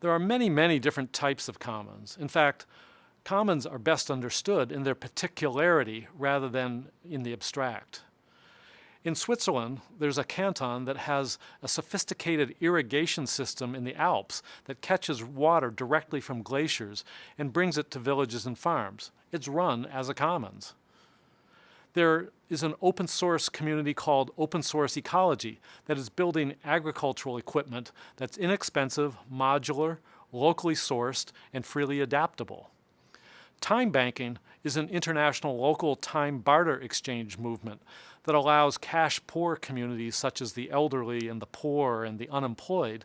There are many, many different types of commons. In fact, commons are best understood in their particularity rather than in the abstract. In Switzerland, there's a canton that has a sophisticated irrigation system in the Alps that catches water directly from glaciers and brings it to villages and farms. It's run as a commons. There is an open source community called Open Source Ecology that is building agricultural equipment that's inexpensive, modular, locally sourced, and freely adaptable. Time banking is an international local time barter exchange movement that allows cash poor communities such as the elderly and the poor and the unemployed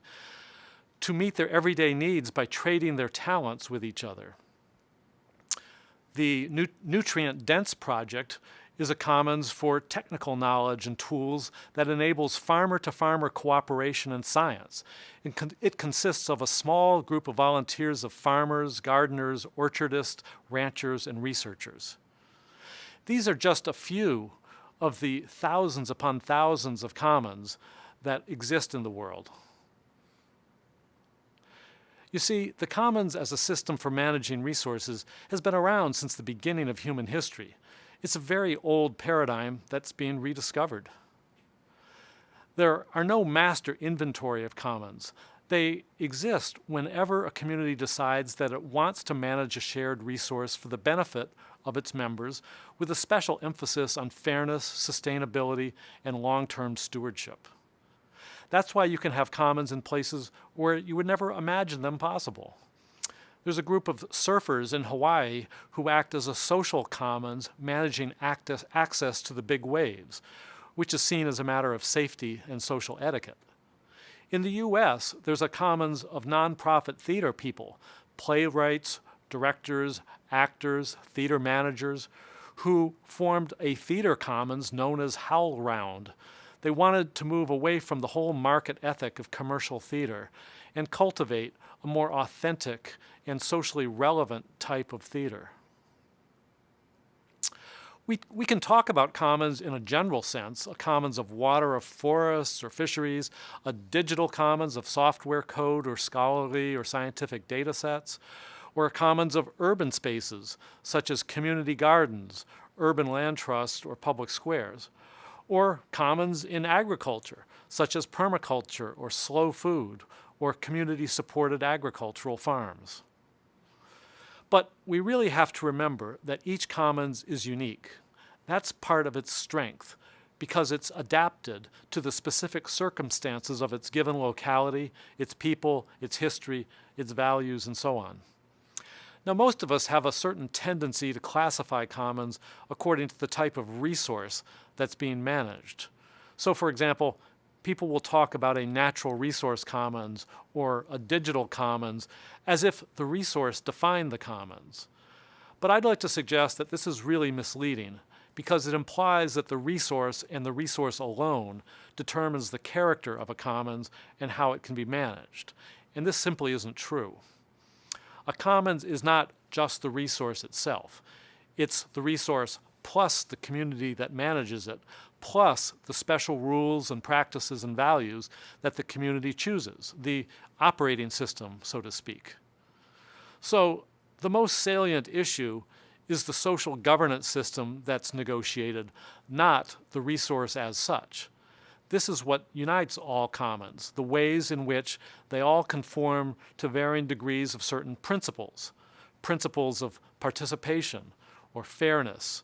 to meet their everyday needs by trading their talents with each other. The nu Nutrient Dense Project is a commons for technical knowledge and tools that enables farmer-to-farmer -farmer cooperation in science. It, con it, consists of a small group of volunteers of farmers, gardeners, orchardists, ranchers, and researchers. These are just a few of the thousands upon thousands of commons that exist in the world. You see, the commons as a system for managing resources has been around since the beginning of human history. It's a very old paradigm that's being rediscovered. There are no master inventory of commons. They exist whenever a community decides that it wants to manage a shared resource for the benefit of its members with a special emphasis on fairness, sustainability, and long-term stewardship. That's why you can have commons in places where you would never imagine them possible. There's a group of surfers in Hawaii who act as a social commons managing access to the big waves, which is seen as a matter of safety and social etiquette. In the US, there's a commons of nonprofit theater people, playwrights, directors, actors, theater managers, who formed a theater commons known as HowlRound. They wanted to move away from the whole market ethic of commercial theater and cultivate a more authentic and socially relevant type of theater. We, we can talk about commons in a general sense, a commons of water, of forests or fisheries, a digital commons of software code or scholarly or scientific data sets, or a commons of urban spaces, such as community gardens, urban land trusts, or public squares, or commons in agriculture, such as permaculture or slow food, or community-supported agricultural farms. But we really have to remember that each commons is unique. That's part of its strength because it's adapted to the specific circumstances of its given locality, its people, its history, its values, and so on. Now, most of us have a certain tendency to classify commons according to the type of resource that's being managed. So, for example, people will talk about a natural resource commons or a digital commons as if the resource defined the commons. But I'd like to suggest that this is really misleading because it implies that the resource and the resource alone determines the character of a commons and how it can be managed. And this simply isn't true. A commons is not just the resource itself. It's the resource plus the community that manages it, plus the special rules and practices and values that the community chooses, the operating system, so to speak. So the most salient issue is the social governance system that's negotiated, not the resource as such. This is what unites all commons, the ways in which they all conform to varying degrees of certain principles, principles of participation or fairness,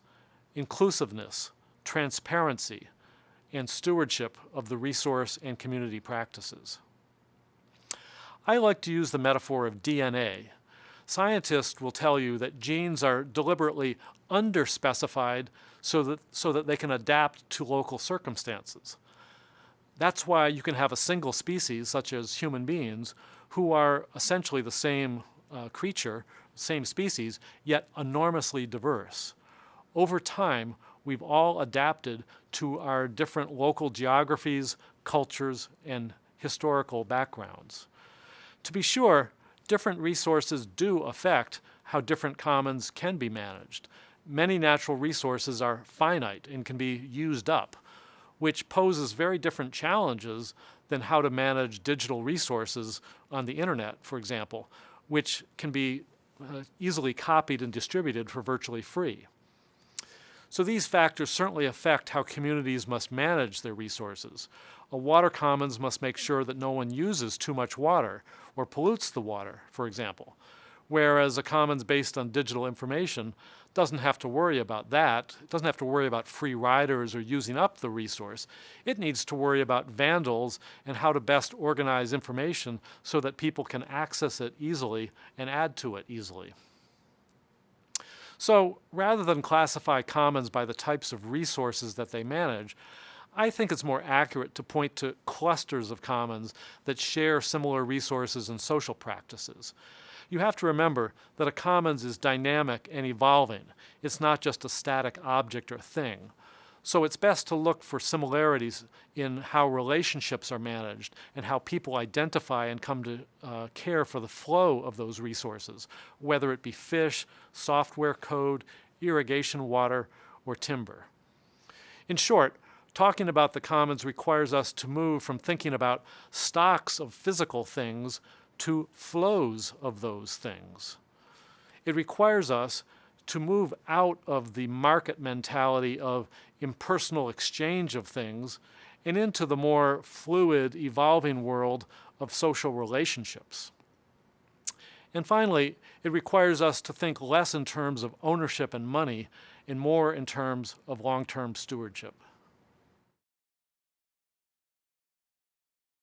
inclusiveness, transparency, and stewardship of the resource and community practices. I like to use the metaphor of DNA. Scientists will tell you that genes are deliberately underspecified so that, so that they can adapt to local circumstances. That's why you can have a single species, such as human beings, who are essentially the same uh, creature, same species, yet enormously diverse. Over time, we've all adapted to our different local geographies, cultures, and historical backgrounds. To be sure, different resources do affect how different commons can be managed. Many natural resources are finite and can be used up, which poses very different challenges than how to manage digital resources on the internet, for example, which can be uh, easily copied and distributed for virtually free. So these factors certainly affect how communities must manage their resources. A water commons must make sure that no one uses too much water or pollutes the water, for example, whereas a commons based on digital information doesn't have to worry about that. It doesn't have to worry about free riders or using up the resource. It needs to worry about vandals and how to best organize information so that people can access it easily and add to it easily. So rather than classify commons by the types of resources that they manage, I think it's more accurate to point to clusters of commons that share similar resources and social practices. You have to remember that a commons is dynamic and evolving. It's not just a static object or thing. So it's best to look for similarities in how relationships are managed and how people identify and come to uh, care for the flow of those resources, whether it be fish, software code, irrigation water, or timber. In short, talking about the commons requires us to move from thinking about stocks of physical things to flows of those things. It requires us to move out of the market mentality of impersonal exchange of things and into the more fluid, evolving world of social relationships. And finally, it requires us to think less in terms of ownership and money and more in terms of long-term stewardship.